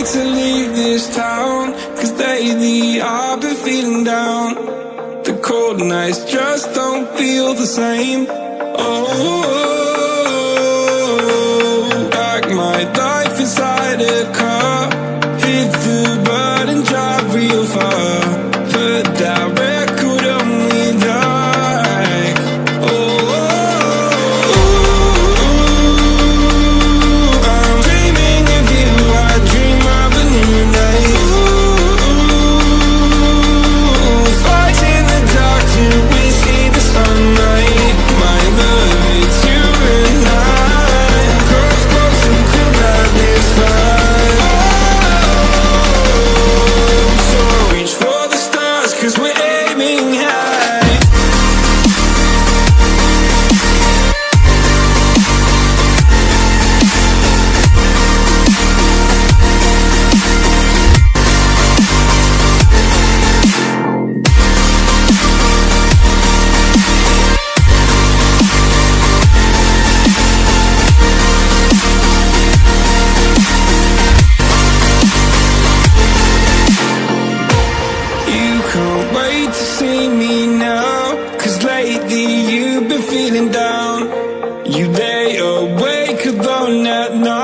hate to leave this town Cause lately I've been feeling down. The cold nights just don't feel the same. Oh, to see me now. Cause lately you've been feeling down. You lay awake alone at night.